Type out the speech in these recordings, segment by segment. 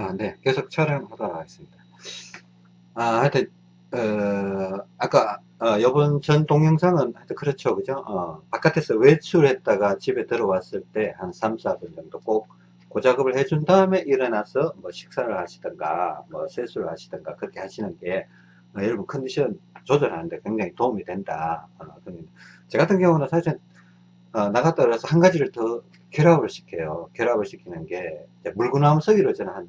아, 네. 계속 촬영하도록 하겠습니다. 아, 하여튼, 어, 아까, 어, 이번 전 동영상은 하여튼 그렇죠. 그죠? 어, 바깥에서 외출했다가 집에 들어왔을 때 한 3, 4분 정도 꼭 고작업을 해준 다음에 일어나서 뭐 식사를 하시던가, 뭐 세수를 하시던가, 그렇게 하시는 게, 어, 여러분 컨디션 조절하는데 굉장히 도움이 된다. 어, 저 같은 경우는 사실, 어, 나갔다 그래서 한 가지를 더 결합을 시켜요. 결합을 시키는 게, 물구나무 서기로 저는 한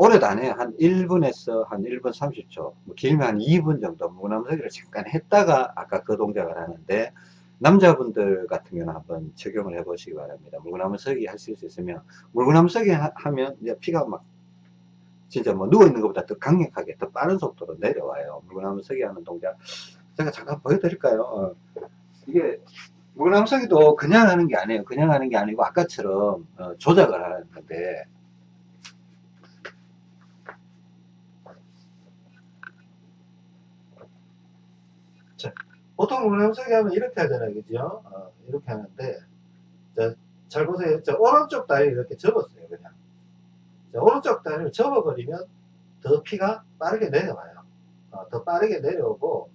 오래도 안 해요. 한 1분에서 한 1분 30초, 뭐 길면 한 2분 정도 무나무서기를 잠깐 했다가 아까 그 동작을 하는데 남자분들 같은 경우는 한번 적용을 해 보시기 바랍니다. 물구나무서기 하실 수 있으면 물구나무서기 하면 이제 피가 막 진짜 뭐 누워 있는 것보다 더 강력하게 더 빠른 속도로 내려와요. 물구나무서기 하는 동작 제가 잠깐 보여드릴까요? 어. 이게 물구나무서기도 그냥 하는 게 아니에요. 그냥 하는 게 아니고 아까처럼 어, 조작을 하는 건데 보통 물렁서기 하면 이렇게 하잖아요. 그죠? 어, 이렇게 하는데, 자, 잘 보세요. 자, 오른쪽 다리를 이렇게 접었어요. 그냥. 자, 오른쪽 다리를 접어버리면 더 피가 빠르게 내려와요. 어, 더 빠르게 내려오고,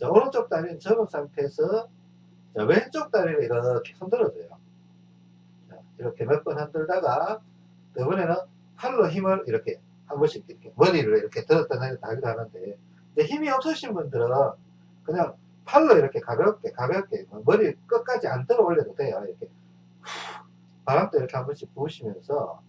자, 오른쪽 다리는 접은 상태에서, 자, 왼쪽 다리를 이렇게 흔들어줘요. 자, 이렇게 몇 번 흔들다가, 이번에는 팔로 힘을 이렇게 한 번씩 이렇게 머리를 이렇게 들었다 내렸다 하기도 하는데, 힘이 없으신 분들은 그냥 팔로 이렇게 가볍게 가볍게 머리 끝까지 안 들어 올려도 돼요. 이렇게 바람도 이렇게 한 번씩 부으시면서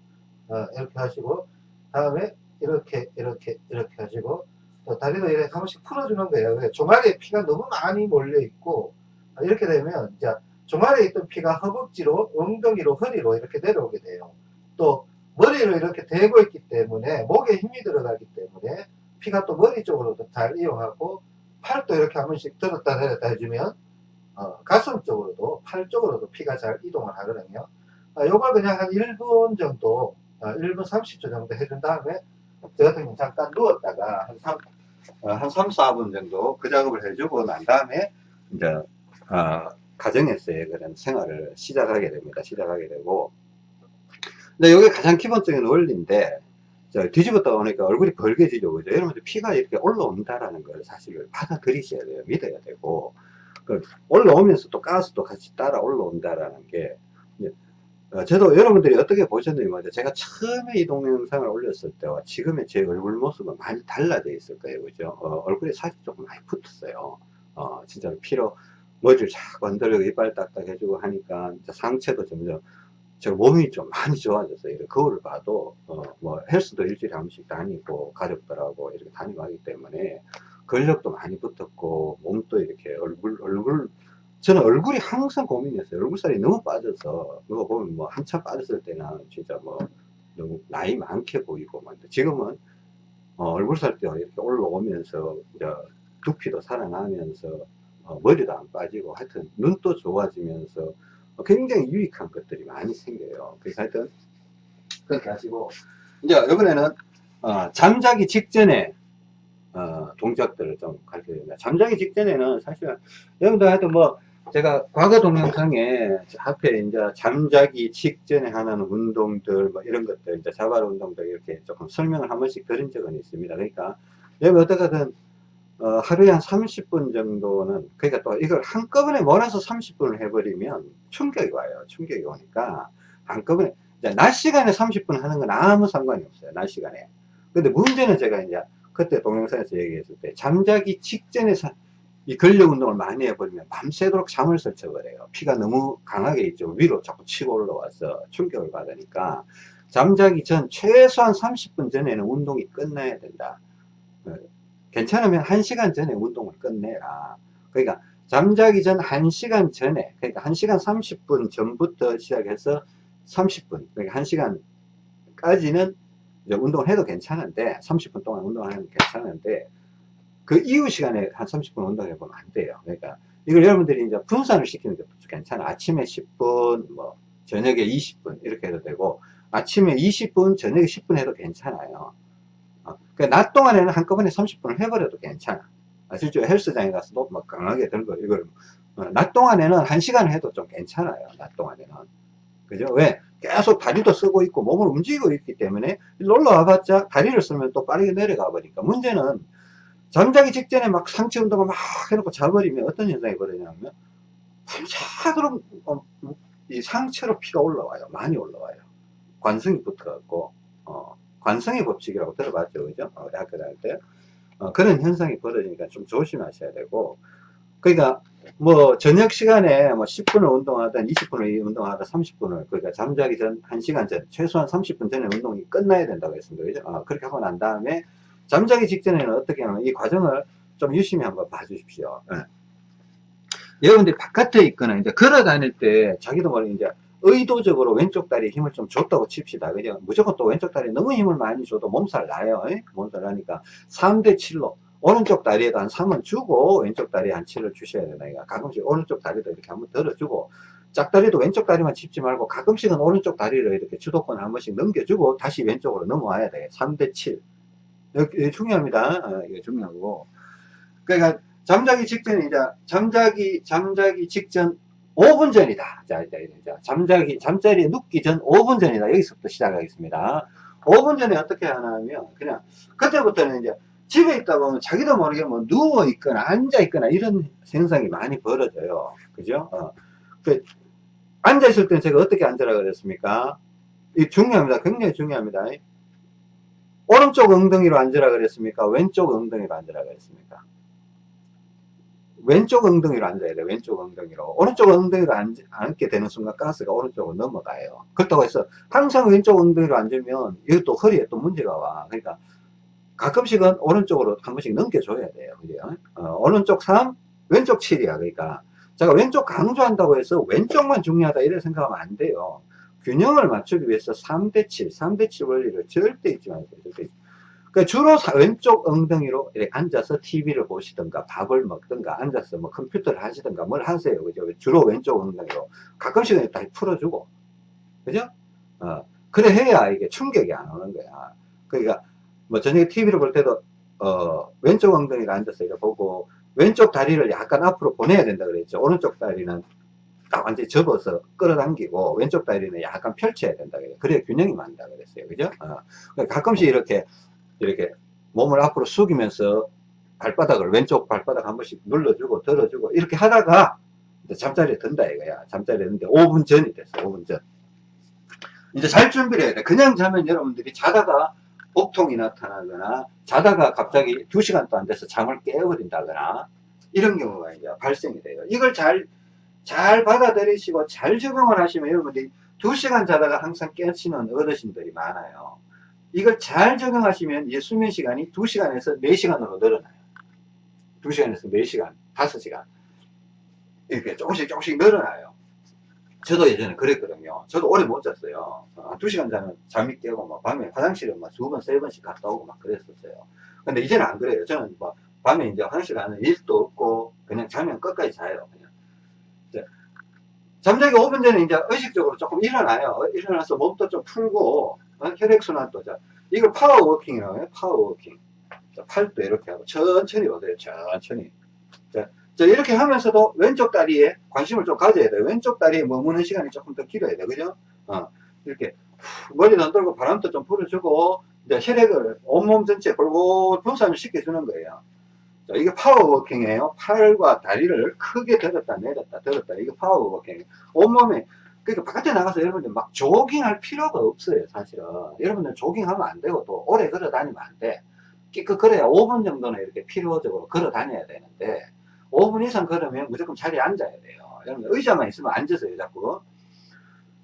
어, 이렇게 하시고 다음에 이렇게 이렇게 이렇게 하시고 또 다리도 이렇게 한 번씩 풀어주는 거예요. 종아리에 피가 너무 많이 몰려 있고 이렇게 되면 이제 종아리에 있던 피가 허벅지로 엉덩이로 허리로 이렇게 내려오게 돼요. 또 머리로 이렇게 대고 있기 때문에 목에 힘이 들어가기 때문에 피가 또 머리 쪽으로도 잘 이용하고 팔도 이렇게 한 번씩 들었다 내렸다 해주면 어, 가슴 쪽으로도 팔 쪽으로도 피가 잘 이동을 하거든요. 아, 요걸 그냥 한 1분 정도 어, 1분 30초 정도 해준 다음에 저 같은 경우 잠깐 누웠다가 한 3, 어, 한 3, 4분 정도 그 작업을 해주고 난 다음에 이제 어, 가정에서의 그런 생활을 시작하게 됩니다. 시작하게 되고. 근데 이게 가장 기본적인 원리인데 뒤집었다 보니까 얼굴이 벌게지죠. 그죠? 여러분들 피가 이렇게 올라온다라는 걸 사실을 받아들이셔야 돼요. 믿어야 되고. 그 올라오면서 또 가스도 같이 따라 올라온다라는 게, 어, 저도 여러분들이 어떻게 보셨는지 제가 처음에 이 동영상을 올렸을 때와 지금의 제 얼굴 모습은 많이 달라져 있을 거예요. 그죠? 어, 얼굴이 사실 조금 많이 붙었어요. 어, 진짜로 피로 머리를 쫙 건드리고 이빨 딱딱 해주고 하니까 상체도 점점 저 몸이 좀 많이 좋아졌어요. 거울을 봐도, 어, 뭐, 헬스도 일주일에 한 번씩 다니고, 가족들하고 이렇게 다니고 하기 때문에, 근력도 많이 붙었고, 몸도 이렇게 얼굴, 얼굴, 저는 얼굴이 항상 고민이었어요. 얼굴살이 너무 빠져서, 누가 보면 뭐, 한참 빠졌을 때는 진짜 뭐, 너무 나이 많게 보이고, 막. 지금은, 어, 얼굴살도 이렇게 올라오면서, 이제, 두피도 살아나면서, 어, 머리도 안 빠지고, 하여튼, 눈도 좋아지면서, 굉장히 유익한 것들이 많이 생겨요. 그래서 하여튼 그렇게 하시고 이제 이번에는 어, 잠자기 직전에 어, 동작들을 좀 가르쳐 드립니다. 잠자기 직전에는 사실 여러분들 하여튼 뭐 제가 과거 동영상에 앞에 이제 잠자기 직전에 하는 운동들 뭐 이런 것들 이제 자발 운동들 이렇게 조금 설명을 한 번씩 드린 적은 있습니다. 그러니까 여러분 어떻게든 어, 하루에 한 30분 정도는 그러니까 또 이걸 한꺼번에 몰아서 30분을 해버리면 충격이 와요. 충격이 오니까 한꺼번에 낮 시간에 30분 하는 건 아무 상관이 없어요 낮 시간에. 근데 문제는 제가 이제 그때 동영상에서 얘기했을 때 잠자기 직전에 이 근력 운동을 많이 해버리면 밤새도록 잠을 설쳐버려요. 피가 너무 강하게 있죠. 위로 자꾸 치고 올라와서 충격을 받으니까 잠자기 전 최소한 30분 전에는 운동이 끝나야 된다 괜찮으면 1시간 전에 운동을 끝내라. 그러니까 잠자기 전 1시간 전에 그러니까 1시간 30분 전부터 시작해서 30분 그러니까 1시간까지는 운동을 해도 괜찮은데 30분 동안 운동하면 괜찮은데 그 이후 시간에 한 30분 운동해 보면 안 돼요. 그러니까 이걸 여러분들이 이제 분산을 시키는 것도 괜찮아. 아침에 10분, 뭐 저녁에 20분 이렇게 해도 되고 아침에 20분, 저녁에 10분 해도 괜찮아요. 그러니까 낮 동안에는 한꺼번에 30분을 해버려도 괜찮아. 아, 실제로 헬스장에 가서도 막 강하게 들고 이걸 어, 낮 동안에는 1시간을 해도 좀 괜찮아요. 낮 동안에는. 그죠? 왜? 계속 다리도 쓰고 있고 몸을 움직이고 있기 때문에 올라와봤자 다리를 쓰면 또 빠르게 내려가 버리니까 문제는 잠자기 직전에 막 상체 운동을 막 해놓고 자버리면 어떤 현상이 벌어지냐면 밤새도록 어, 이 상체로 피가 올라와요. 많이 올라와요. 관성이 붙어갖고 어, 관성의 법칙이라고 들어봤죠, 그죠? 어, 대학교 다닐 때 어, 그런 현상이 벌어지니까 좀 조심하셔야 되고 그러니까 뭐 저녁 시간에 뭐 10분을 운동하든 20분을 운동하든 30분을 그러니까 잠자기 전 1시간 전 최소한 30분 전에 운동이 끝나야 된다고 했습니다. 그죠? 어, 그렇게 하고 난 다음에 잠자기 직전에는 어떻게 하냐면 이 과정을 좀 유심히 한번 봐주십시오. 예. 여러분들이 바깥에 있거나 이제 걸어 다닐 때 자기도 모르게 이제 의도적으로 왼쪽 다리에 힘을 좀 줬다고 칩시다. 그죠? 무조건 또 왼쪽 다리에 너무 힘을 많이 줘도 몸살 나요. 예? 몸살 나니까 3대 7로 오른쪽 다리에도 한 3은 주고 왼쪽 다리에 한 7을 주셔야 되나요? 가끔씩 오른쪽 다리도 이렇게 한번 들어주고 짝다리도 왼쪽 다리만 짚지 말고 가끔씩은 오른쪽 다리를 이렇게 주도권 한 번씩 넘겨주고 다시 왼쪽으로 넘어와야 돼요. 3대 7. 이게 중요합니다. 어, 이게 중요하고. 그러니까 잠자기 직전에 이제 잠자기 잠자기 직전 5분 전이다. 자, 이제, 이제 잠자기 잠자리에 눕기 전 5분 전이다. 여기서부터 시작하겠습니다. 5분 전에 어떻게 하냐면 그냥 그때부터는 이제 집에 있다 보면 자기도 모르게 뭐 누워 있거나 앉아 있거나 이런 현상이 많이 벌어져요. 그죠? 어. 그 앉아 있을 때는 제가 어떻게 앉으라 그랬습니까? 이 중요합니다. 굉장히 중요합니다. 오른쪽 엉덩이로 앉으라 그랬습니까? 왼쪽 엉덩이로 앉으라 그랬습니까? 왼쪽 엉덩이로 앉아야 돼 왼쪽 엉덩이로. 오른쪽 엉덩이로 앉, 앉게 되는 순간 가스가 오른쪽으로 넘어가요. 그렇다고 해서 항상 왼쪽 엉덩이로 앉으면 이것도 허리에 또 문제가 와. 그러니까 가끔씩은 오른쪽으로 한 번씩 넘겨줘야 돼요. 그죠? 어, 오른쪽 3 왼쪽 7이야. 그러니까 제가 왼쪽 강조한다고 해서 왼쪽만 중요하다 이렇게 생각하면 안 돼요. 균형을 맞추기 위해서 3대 7 3대 7 원리를 절대 잊지 마세요. 절대 잊지 그 주로 왼쪽 엉덩이로 앉아서 TV를 보시든가 밥을 먹든가 앉아서 뭐 컴퓨터를 하시든가 뭘 하세요. 그죠? 주로 왼쪽 엉덩이로. 가끔씩은 다 풀어주고. 그죠? 어, 그래 해야 이게 충격이 안 오는 거야. 그러니까 뭐 저녁에 TV를 볼 때도 어, 왼쪽 엉덩이를 앉아서 이렇게 보고 왼쪽 다리를 약간 앞으로 보내야 된다 그랬죠. 오른쪽 다리는 딱 완전히 접어서 끌어당기고 왼쪽 다리는 약간 펼쳐야 된다 그래요. 그래야 균형이 맞는다 그랬어요. 그죠? 어. 그러니까 가끔씩 이렇게 이렇게 몸을 앞으로 숙이면서 발바닥을 왼쪽 발바닥 한 번씩 눌러주고 들어주고 이렇게 하다가 잠자리에 든다 이거야. 잠자리에 드는데 5분 전이 됐어 5분 전. 이제 잘 준비를 해야 돼. 그냥 자면 여러분들이 자다가 복통이 나타나거나 자다가 갑자기 2시간도 안 돼서 잠을 깨어버린다거나 이런 경우가 이제 발생이 돼요. 이걸 잘 잘 받아들이시고 잘 적응을 하시면 여러분들이 2시간 자다가 항상 깨치는 어르신들이 많아요 이걸 잘 적용하시면 이제 수면 시간이 2시간에서 4시간으로 늘어나요. 2시간에서 4시간, 5시간. 이렇게 조금씩 조금씩 늘어나요. 저도 예전에 그랬거든요. 저도 오래 못 잤어요. 2시간 자면 잠이 깨고 막 밤에 화장실에 막두 번, 세 번씩 갔다 오고 막 그랬었어요. 근데 이제는 안 그래요. 저는 막 밤에 이제 화장실 가는 일도 없고 그냥 자면 끝까지 자요. 그냥. 잠자기 5분 전에 이제 의식적으로 조금 일어나요. 일어나서 몸도 좀 풀고 어? 혈액순환 도 자 이걸 power walking이라고 해요 power walking 자, 팔도 이렇게 하고 천천히 오세요 천천히. 자, 자 이렇게 하면서도 왼쪽 다리에 관심을 좀 가져야 돼요. 왼쪽 다리에 머무는 시간이 조금 더 길어야 돼 그죠? 어, 이렇게 머리도 안 돌고 바람도 좀 불어주고 이제 혈액을 온몸 전체에 골골 분산을 시켜주는 거예요. 자, 이게 power walking이에요. 팔과 다리를 크게 들었다 내렸다 들었다. 이게 power walking 온몸에 그러니까 바깥에 나가서 여러분들 막 조깅할 필요가 없어요, 사실은. 여러분들 조깅하면 안 되고 또 오래 걸어 다니면 안 돼. 그, 그래야 5분 정도는 이렇게 필요적으로 걸어 다녀야 되는데 5분 이상 걸으면 무조건 자리에 앉아야 돼요. 여러분 의자만 있으면 앉으세요, 자꾸.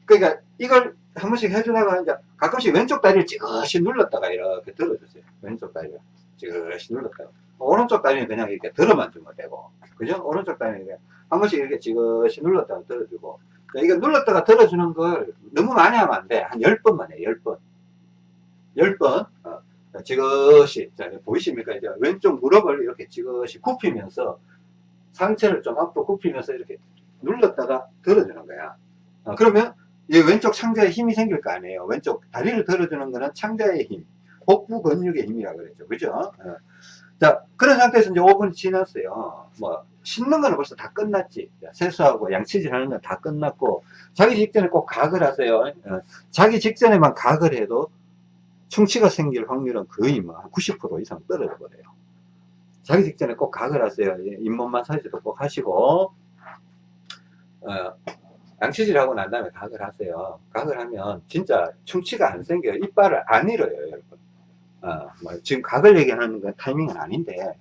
그러니까 이걸 한 번씩 해주다가 이제 가끔씩 왼쪽 다리를 찌그시 눌렀다가 이렇게 들어주세요. 왼쪽 다리를 찌그시 눌렀다가. 오른쪽 다리는 그냥 이렇게 들어만 주면 되고. 그죠? 오른쪽 다리는 한 번씩 이렇게 찌그시 눌렀다가 들어주고. 이거 눌렀다가 들어주는 걸 너무 많이 하면 안 돼. 한 10번만 해, 10번. 10번. 어, 지그시. 자, 보이십니까? 이제 왼쪽 무릎을 이렇게 지그시 굽히면서 상체를 좀 앞으로 굽히면서 이렇게 눌렀다가 들어주는 거야. 어, 그러면 이 왼쪽 창자에 힘이 생길 거 아니에요. 왼쪽 다리를 들어주는 거는 창자의 힘, 복부 근육의 힘이라 그랬죠. 그죠? 어. 자, 그런 상태에서 이제 5분이 지났어요. 뭐, 씻는 거는 벌써 다 끝났지. 자, 세수하고 양치질 하는 건 다 끝났고, 자기 직전에 꼭 각을 하세요. 어, 자기 직전에만 각을 해도 충치가 생길 확률은 거의 뭐, 한90% 이상 떨어져 버려요. 자기 직전에 꼭 각을 하세요. 예, 잇몸 마사지도 꼭 하시고, 어, 양치질 하고 난 다음에 각을 하세요. 각을 하면 진짜 충치가 안 생겨요. 이빨을 안 잃어요, 여러분. 어, 뭐 지금 각을 얘기하는 건 타이밍은 아닌데,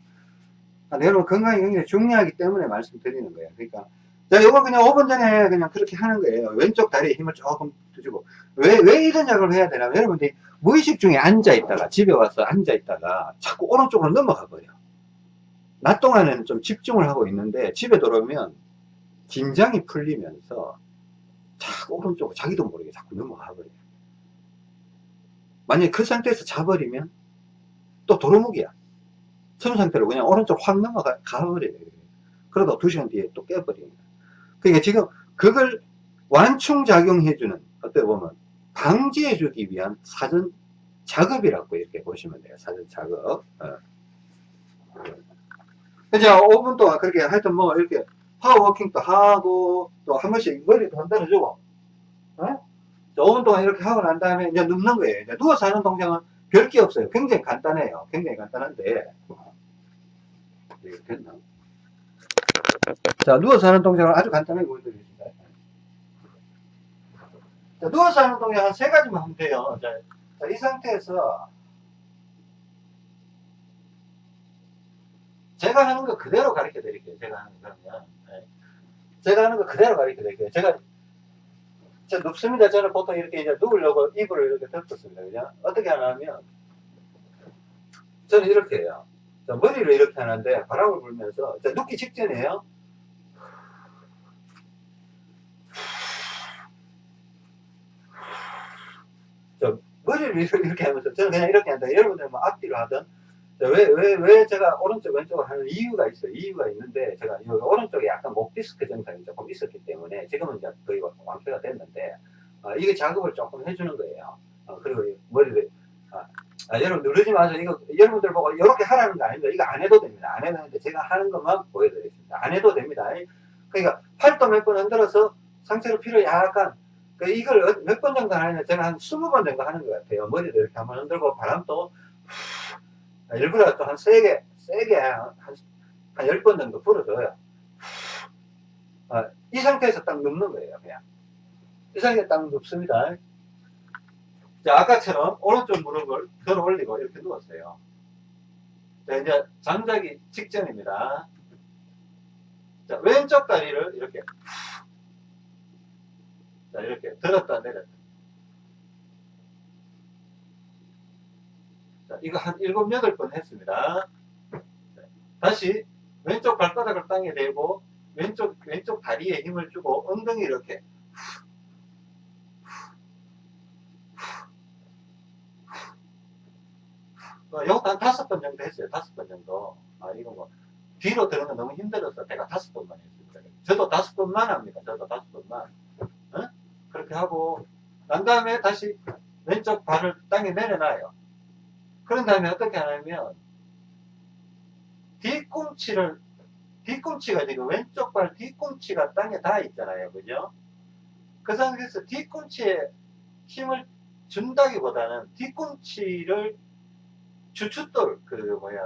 아, 여러분 건강이 굉장히 중요하기 때문에 말씀드리는 거예요. 그러니까, 자, 요거 그냥 5분 전에 그냥 그렇게 하는 거예요. 왼쪽 다리에 힘을 조금 주고. 왜, 왜 이런 작업을 해야 되냐면, 여러분들이 무의식 중에 앉아 있다가, 집에 와서 앉아 있다가, 자꾸 오른쪽으로 넘어가 버려. 낮 동안에는 좀 집중을 하고 있는데, 집에 들어오면, 긴장이 풀리면서, 자꾸 오른쪽으로 자기도 모르게 자꾸 넘어가 버려요. 만약에 그 상태에서 자버리면, 또 도루묵이야. 처음 상태로 그냥 오른쪽 확 넘어가, 가버려요. 그러다 두 시간 뒤에 또 깨버립니다. 그러니까 지금 그걸 완충작용해주는, 어떻게 보면, 방지해주기 위한 사전 작업이라고 이렇게 보시면 돼요. 사전 작업. 어. 이제 5분 동안 그렇게 하여튼 뭐 이렇게 파워워킹도 하고 또 한 번씩 머리도 흔들어주고 어? 5분 동안 이렇게 하고 난 다음에 이제 눕는 거예요. 이제 누워서 하는 동작은 별게 없어요. 굉장히 간단해요. 굉장히 간단한데 이게 됐나? 자 누워서 하는 동작은 아주 간단하게 보여드리겠습니다. 자, 누워서 하는 동작 한 세 가지만 하면 돼요. 자, 자, 이 상태에서 제가 하는 거 그대로 가르쳐 드릴게요. 제가 하는 거 그러면. 네. 제가 하는 거 그대로 가르쳐 드릴게요. 제가, 저 눕습니다. 저는 보통 이렇게 이제 누우려고 이불을 이렇게 덮었습니다. 그죠? 어떻게 하냐면, 저는 이렇게 해요. 자, 머리를 이렇게 하는데 바람을 불면서, 자, 눕기 직전이에요. 저 머리를 이렇게 하면서 저는 그냥 이렇게 한다. 여러분들 뭐 앞뒤로 하든 왜, 왜, 왜 제가 오른쪽, 왼쪽을 하는 이유가 있어요. 이유가 있는데, 제가 이 오른쪽에 약간 목 디스크 증상이 조금 있었기 때문에, 지금은 이제 거의 완쾌가 됐는데, 어, 이게 작업을 조금 해주는 거예요. 어, 그리고 이 머리를, 아, 아, 여러분 누르지 마세요. 이거, 여러분들 보고 이렇게 하라는 거 아닙니다. 이거 안 해도 됩니다. 안 해도 되는데, 제가 하는 것만 보여드리겠습니다. 안 해도 됩니다. 그러니까, 팔도 몇 번 흔들어서 상체로 피를 약간, 그 이걸 몇 번 정도 하냐면, 제가 한 20번 정도 하는 것 같아요. 머리를 이렇게 한번 흔들고, 바람도, 일부러 또 한 세게, 세게 한, 한 10번 정도 불어줘요. 어, 이 상태에서 딱 눕는 거예요, 그냥. 이 상태에 딱 눕습니다. 자, 아까처럼 오른쪽 무릎을 들어 올리고 이렇게 누웠어요. 자, 이제 잠자기 직전입니다. 자, 왼쪽 다리를 이렇게, 자, 이렇게 들었다 내렸다. 자, 이거 한 일곱, 여덟 번 했습니다. 다시 왼쪽 발바닥을 땅에 대고 왼쪽, 왼쪽 다리에 힘을 주고 엉덩이 이렇게 어, 요것도 한 다섯 번 정도 했어요. 다섯 번 정도. 아, 이거 뭐, 뒤로 드는 건 너무 힘들어서 제가 다섯 번만 했습니다. 저도 다섯 번만 합니다. 저도 다섯 번만. 어? 그렇게 하고, 난 다음에 다시 왼쪽 발을 땅에 내려놔요. 그런 다음에 어떻게 하냐면 뒤꿈치를 뒤꿈치가 지금 왼쪽 발 뒤꿈치가 땅에 닿아 있잖아요. 그죠? 그 상태에서 뒤꿈치에 힘을 준다기보다는 뒤꿈치를 주춧돌 그 뭐야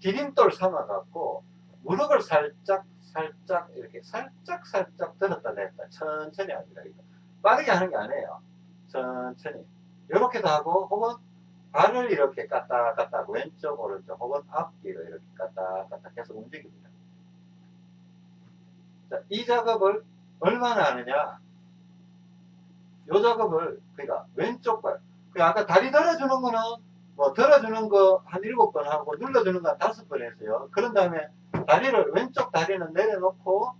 디딤돌 삼아 갖고 무릎을 살짝 살짝 이렇게 살짝 살짝 들었다 냈다. 천천히 합니다. 빠르게 하는 게 아니에요. 천천히. 이렇게도 하고 혹은 발을 이렇게 까딱 까딱 왼쪽 오른쪽 혹은 앞뒤로 이렇게 까딱 까딱 계속 움직입니다. 자, 이 작업을 얼마나 하느냐? 이 작업을 그러니까 왼쪽 발, 그 아까 다리 들어주는 거는 뭐 들어주는 거 한 일곱 번 하고 눌러주는 거 한 다섯 번 했어요. 그런 다음에 다리를 왼쪽 다리는 내려놓고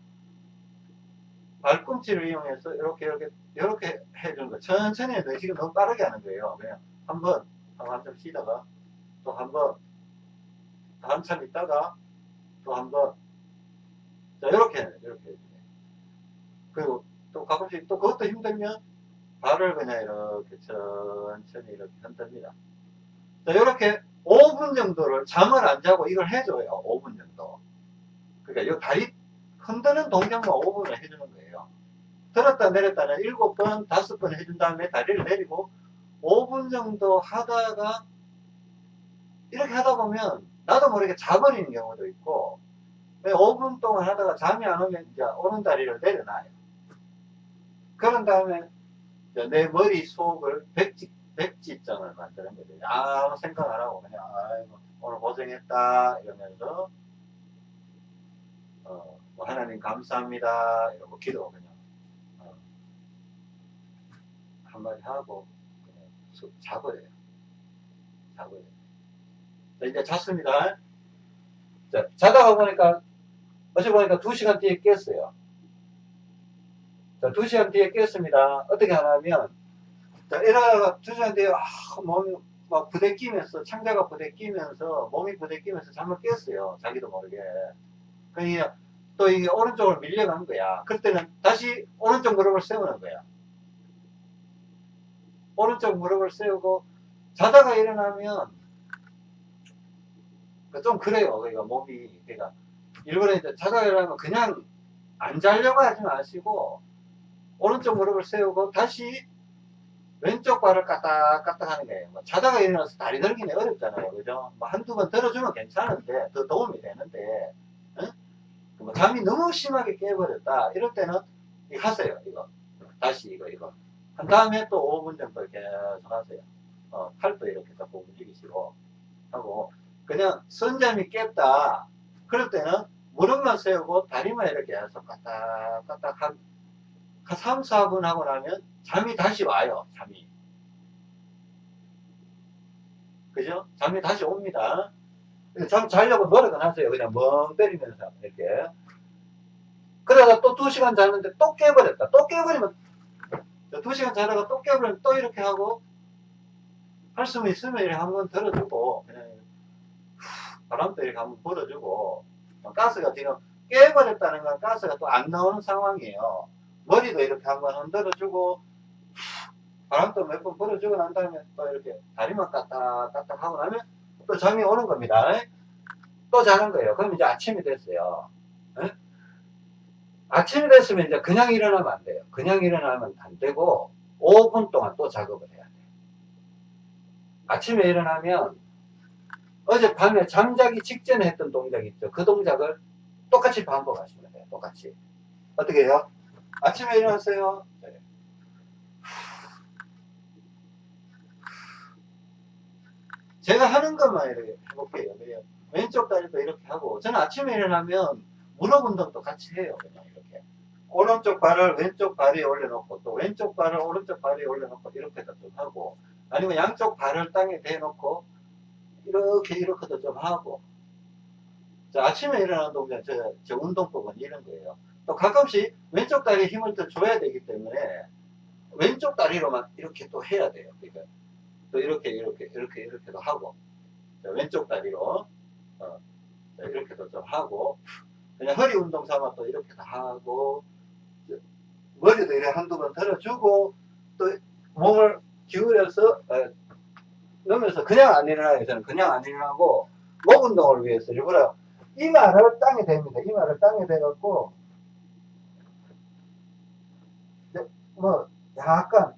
발꿈치를 이용해서 이렇게 이렇게 이렇게 해주는 거 천천히 해도 지금 너무 빠르게 하는 거예요. 그냥 한번 한참 쉬다가 또 한 번, 한참 있다가 또 한 번, 자, 이렇게, 이렇게. 그리고 또 가끔씩 또 그것도 힘들면 발을 그냥 이렇게 천천히 이렇게 흔듭니다. 자, 이렇게 5분 정도를 잠을 안 자고 이걸 해줘요. 5분 정도. 그러니까 이 다리 흔드는 동작만 5분을 해주는 거예요. 들었다 내렸다는 7번, 5번 해준 다음에 다리를 내리고 5분 정도 하다가 이렇게 하다 보면 나도 모르게 자버리는 경우도 있고 5분 동안 하다가 잠이 안 오면 이제 오른 다리를 내려놔요. 그런 다음에 내 머릿속을 백지, 백지점을 만드는 거죠. 아무 생각 안 하고 그냥 아이고 오늘 고생했다 이러면서 어, 뭐 하나님 감사합니다 이러고 기도 그냥 어, 한마디 하고 자버려요. 자버려요. 자, 이제 잤습니다. 자, 자다가 보니까 어제 보니까 2시간 뒤에 깼어요. 자, 2시간 뒤에 깼습니다. 어떻게 하냐면 자, 이러다가 2시간 뒤에 아, 몸이 막 부대끼면서 창자가 부대끼면서 몸이 부대끼면서 잠을 깼어요. 자기도 모르게. 그러니까 또 이게 오른쪽으로 밀려간 거야. 그때는 다시 오른쪽 무릎을 세우는 거야. 오른쪽 무릎을 세우고 자다가 일어나면 그좀 그래요. 그러니까 몸이 그러니까 일본에 이제 자다가 일어나면 그냥 안 자려고 하지 마시고 오른쪽 무릎을 세우고 다시 왼쪽 발을 까딱까딱 하는 거예요. 뭐 자다가 일어나서 다리 들기는 어렵잖아요. 그죠? 뭐 한두 번 들어주면 괜찮은데, 더 도움이 되는데, 응? 뭐 잠이 너무 심하게 깨버렸다. 이럴 때는 이거 하세요. 이거. 다시 이거, 이거. 한 다음에 또 5분 정도 계속 하세요. 어, 팔도 이렇게 자꾸 움직이시고, 하고, 그냥 선잠이 깼다. 그럴 때는 무릎만 세우고 다리만 이렇게 해서 까딱 까딱 한, 한 3, 4분 하고 나면 잠이 다시 와요. 잠이. 그죠? 잠이 다시 옵니다. 잠 자려고 노력은 하세요. 그냥 멍 때리면서 이렇게. 그러다가 또 2시간 자는데 또 깨버렸다. 또 깨버리면 2시간 자다가 또 깨버리면 또 이렇게 하고 할 수는 있으면 이렇게 한번 들어주고 그냥 바람도 이렇게 한번 불어주고 가스가 지금 깨버렸다는 건 가스가 또 안 나오는 상황이에요. 머리도 이렇게 한번 흔들어주고 바람도 몇 번 불어주고 난 다음에 또 이렇게 다리만 까딱까딱 하고 나면 또 잠이 오는 겁니다. 또 자는 거예요. 그럼 이제 아침이 됐어요. 에? 아침이 됐으면 이제 그냥 일어나면 안 돼요. 그냥 일어나면 안 되고 5분 동안 또 작업을 해야 돼요. 아침에 일어나면 어젯밤에 잠자기 직전에 했던 동작 있죠. 그 동작을 똑같이 반복하시면 돼요. 똑같이. 어떻게 해요? 아침에 일어났어요. 네. 제가 하는 것만 이렇게 해볼게요. 그냥 왼쪽 다리도 이렇게 하고, 저는 아침에 일어나면 무릎 운동도 같이 해요. 그냥. 오른쪽 발을 왼쪽 발에 올려놓고, 또 왼쪽 발을 오른쪽 발에 올려놓고, 이렇게도 좀 하고, 아니면 양쪽 발을 땅에 대놓고, 이렇게, 이렇게도 좀 하고. 자, 아침에 일어나는 동작, 저, 저 운동법은 이런 거예요. 또 가끔씩 왼쪽 다리에 힘을 더 줘야 되기 때문에 왼쪽 다리로만 이렇게 또 해야 돼요. 그러니까 또 이렇게 이렇게 이렇게 이렇게도 하고 자, 왼쪽 다리로 어, 자, 이렇게도 좀 하고 그냥 허리 운동 삼아 또 이렇게도 하고 저, 머리도 이렇게 한두 번 들어주고 또 몸을 기울여서 어, 넣으면서 그냥 안 일어나요. 저는 그냥 안 일어나고 목 운동을 위해서 일부러 이마를 땅에 댑니다. 이마를 땅에 대갖고 뭐 약간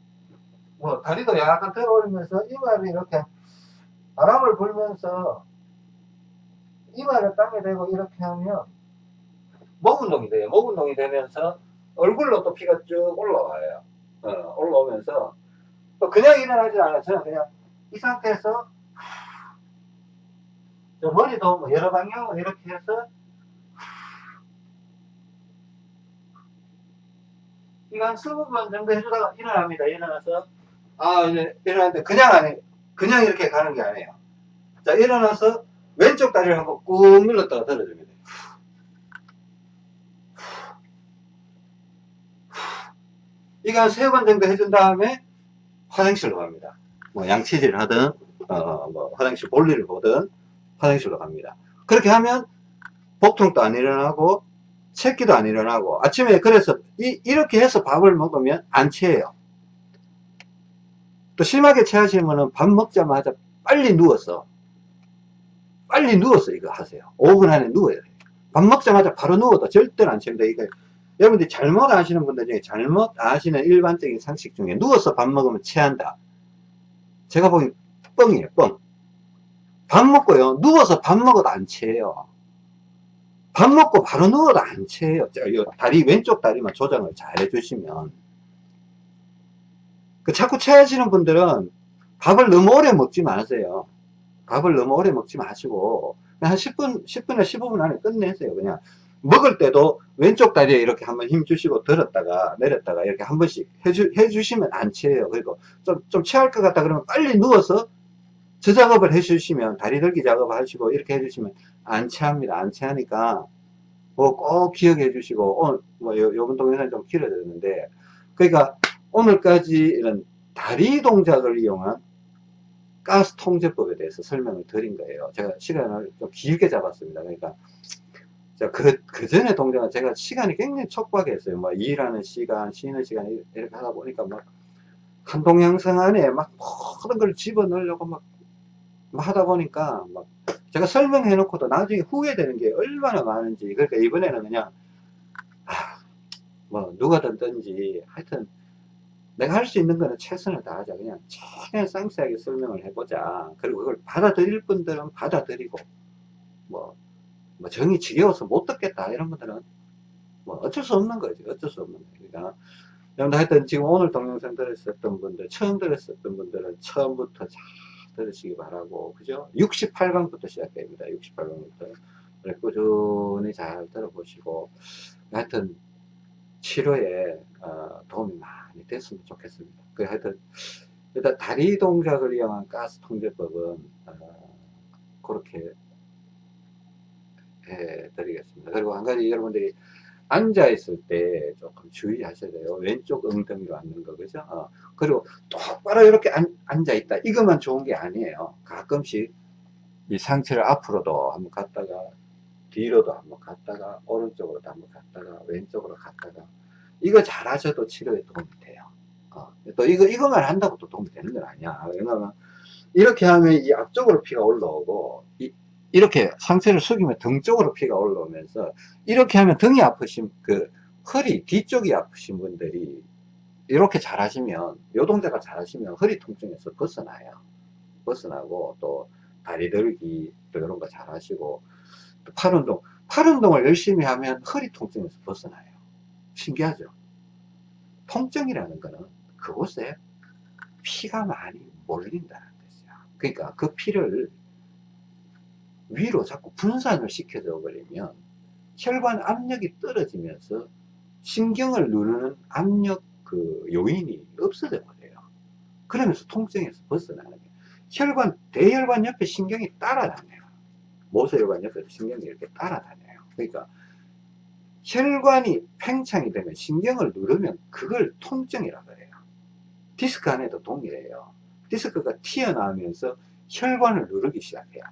뭐 다리도 약간 들어 올리면서 이마를 이렇게 바람을 불면서 이마를 땅에 대고 이렇게 하면 목 운동이 돼요. 목 운동이 되면서 얼굴로 또 피가 쭉 올라와요. 어, 올라오면서 또 그냥 일어나지 않아요. 저는 그냥 이 상태에서 저 머리도 뭐 여러 방향으로 이렇게 해서 이거 한 20번 정도 해주다가 일어납니다. 일어나서, 아, 이제 일어났는데 그냥 안 해. 그냥 이렇게 가는 게 아니에요. 자, 일어나서 왼쪽 다리를 한번 꾹 눌렀다가 들어줍니다. 이거 한세번 정도 해준 다음에 화장실로 갑니다. 뭐 양치질을 하든, 어, 뭐 화장실 볼일을 보든 화장실로 갑니다. 그렇게 하면 복통도 안 일어나고 새끼도 안 일어나고 아침에 그래서 이, 이렇게 해서 밥을 먹으면 안 체해요 또 심하게 체하시면은 밥 먹자마자 빨리 누워서 빨리 누워서 이거 하세요 5분 안에 누워야 돼요 밥 먹자마자 바로 누워도 절대로 안 취합니다 이거 여러분들이 잘못 아시는 분들 중에 잘못 아시는 일반적인 상식 중에 누워서 밥 먹으면 체한다. 제가 보기엔 뻥이에요 뻥. 밥 먹고요. 누워서 밥 먹어도 안 체해요. 밥 먹고 바로 누워도 안 체해요. 다리 왼쪽 다리만 조정을 잘 해주시면. 그 자꾸 체하시는 분들은 밥을 너무 오래 먹지 마세요. 밥을 너무 오래 먹지 마시고 한 10분 10분에 15분 안에 끝내세요. 그냥 먹을 때도 왼쪽 다리에 이렇게 한번 힘 주시고 들었다가 내렸다가 이렇게 한 번씩 해주, 해주시면 안 체해요. 그리고 좀, 좀 체할 것 같다 그러면 빨리 누워서 저 작업을 해주시면 다리 들기 작업을 하시고 이렇게 해주시면 안 체합니다. 안 체하니까 뭐 꼭 기억해 주시고 오늘 뭐 요, 요번 동영상 좀 길어졌는데 그러니까 오늘까지 이런 다리 동작을 이용한 가스 통제법에 대해서 설명을 드린 거예요. 제가 시간을 좀 길게 잡았습니다. 그러니까 자, 그, 그 전에 동작은 제가 시간이 굉장히 촉박했어요. 뭐, 일하는 시간, 쉬는 시간, 이렇게 하다 보니까 막, 한 동영상 안에 막 모든 걸 집어넣으려고 막, 막 하다 보니까 막, 제가 설명해 놓고도 나중에 후회되는 게 얼마나 많은지. 그러니까 이번에는 그냥, 아, 뭐, 누가 듣든지, 하여튼, 내가 할 수 있는 거는 최선을 다하자. 그냥 최대한 상세하게 설명을 해보자. 그리고 그걸 받아들일 분들은 받아들이고, 뭐, 뭐 정이 지겨워서 못 듣겠다 이런 분들은 뭐 어쩔 수 없는 거지 어쩔 수 없는 거니까 그러니까. 여러분 하여튼 지금 오늘 동영상 들으셨던 분들 처음 들으셨던 분들은 처음부터 잘 들으시기 바라고 그죠? 68강부터 시작됩니다 68강부터. 꾸준히 잘 들어보시고 하여튼 치료에 어, 도움이 많이 됐으면 좋겠습니다. 그 하여튼 일단 다리 동작을 이용한 가스 통제법은 어, 그렇게 해 드리겠습니다. 그리고 한 가지 여러분들이 앉아 있을 때 조금 주의하셔야 돼요. 왼쪽 엉덩이로 앉는 거, 그죠? 어. 그리고 똑바로 이렇게 앉, 앉아 있다. 이것만 좋은 게 아니에요. 가끔씩 이 상체를 앞으로도 한번 갔다가 뒤로도 한번 갔다가 오른쪽으로도 한번 갔다가 왼쪽으로 갔다가 이거 잘 하셔도 치료에 도움이 돼요. 어. 또 이거, 이거만 한다고 또 도움이 되는 건 아니야. 왜냐면 이렇게 하면 이 앞쪽으로 피가 올라오고 이, 이렇게 상체를 숙이면 등 쪽으로 피가 올라오면서 이렇게 하면 등이 아프신 그 허리 뒤쪽이 아프신 분들이 이렇게 잘 하시면 요 동작을 잘 하시면 허리 통증에서 벗어나요. 벗어나고 또 다리 들기 또 이런 거 잘 하시고 또팔 운동 팔 운동을 열심히 하면 허리 통증에서 벗어나요. 신기하죠? 통증이라는 거는 그곳에 피가 많이 몰린다는 뜻이야. 그러니까 그 피를 위로 자꾸 분산을 시켜줘 버리면 혈관 압력이 떨어지면서 신경을 누르는 압력 그 요인이 없어져 버려요. 그러면서 통증에서 벗어나는 거예요. 혈관, 대혈관 옆에 신경이 따라다녀요. 모세혈관 옆에 신경이 이렇게 따라다녀요. 그러니까 혈관이 팽창이 되면 신경을 누르면 그걸 통증이라고 해요. 디스크 안에도 동일해요. 디스크가 튀어나오면서 혈관을 누르기 시작해요.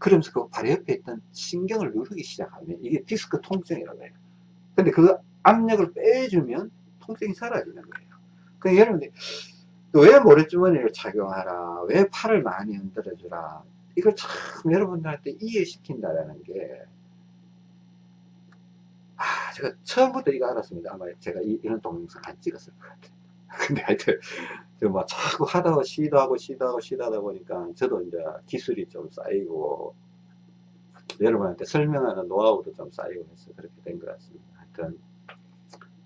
그러면서 그 바로 옆에 있던 신경을 누르기 시작하면 이게 디스크 통증이라고 해요. 근데 그 압력을 빼주면 통증이 사라지는 거예요. 그러니까 여러분들 왜 모래주머니를 착용하라, 왜 팔을 많이 흔들어 주라, 이걸 참 여러분들한테 이해시킨다라는 게, 아, 제가 처음부터 이거 알았습니다. 아마 제가 이, 런 동영상 안 찍었을 것 같아요. 근데 하여튼, 막 자꾸 하다가 시도하고 시도하고 시도하다 보니까 저도 이제 기술이 좀 쌓이고 여러분한테 설명하는 노하우도 좀 쌓이고 해서 그렇게 된 것 같습니다. 하여튼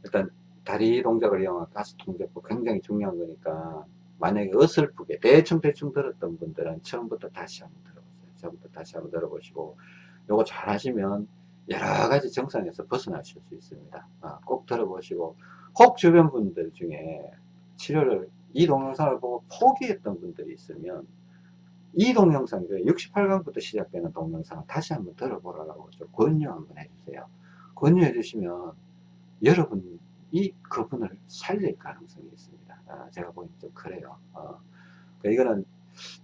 일단 다리 동작을 이용한 가스 통제법 굉장히 중요한 거니까 만약에 어설프게 대충 대충 들었던 분들은 처음부터 다시 한번 들어보세요. 처음부터 다시 한번 들어보시고 요거 잘 하시면 여러 가지 정상에서 벗어나실 수 있습니다. 아, 꼭 들어보시고 혹 주변 분들 중에 치료를 이 동영상을 보고 포기했던 분들이 있으면 이 동영상, 68강부터 시작되는 동영상을 다시 한번 들어보라고 좀 권유 한번 해주세요. 권유해 주시면 여러분이 그분을 살릴 가능성이 있습니다. 아, 제가 보기엔 좀 그래요. 어, 그러니까 이거는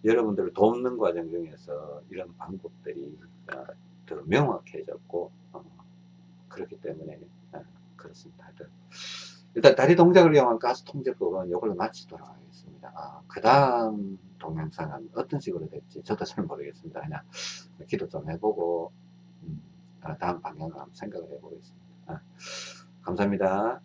여러분들을 돕는 과정 중에서 이런 방법들이 어, 더 명확해졌고 어, 그렇기 때문에 어, 그렇습니다. 일단 다리 동작을 이용한 가스 통제법은 이걸로 마치도록 하겠습니다. 아, 그 다음 동영상은 어떤 식으로 될지 저도 잘 모르겠습니다. 그냥 기도 좀 해보고, 음, 아, 다음 방향을 한번 생각을 해보겠습니다. 아, 감사합니다.